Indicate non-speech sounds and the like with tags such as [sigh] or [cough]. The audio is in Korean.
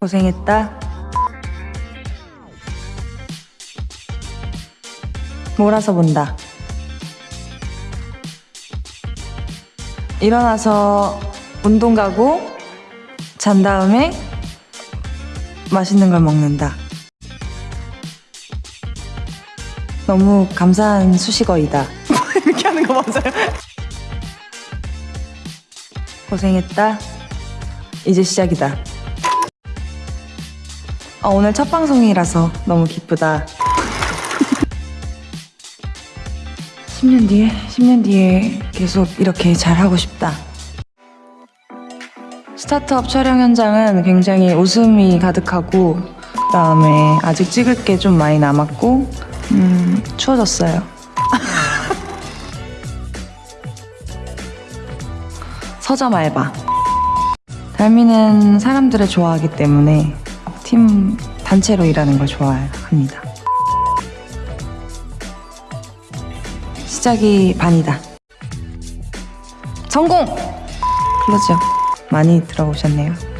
고생했다. 몰아서 본다. 일어나서 운동 가고 잔 다음에 맛있는 걸 먹는다. 너무 감사한 수식어이다. [laughs] 이렇게 하는 거 맞아요? 고생했다. 이제 시작이다. 어, 오늘 첫 방송이라서 너무 기쁘다. 10년 뒤에, 10년 뒤에 계속 이렇게 잘하고 싶다. 스타트업 촬영 현장은 굉장히 웃음이 가득하고, 그 다음에 아직 찍을 게 좀 많이 남았고, 음, 추워졌어요. [laughs] 서점 알바. 달미는 사람들을 좋아하기 때문에 팀 단체로 일하는 걸 좋아합니다. 시작이 반이다. 성공! 클로즈업 많이 들어오셨네요.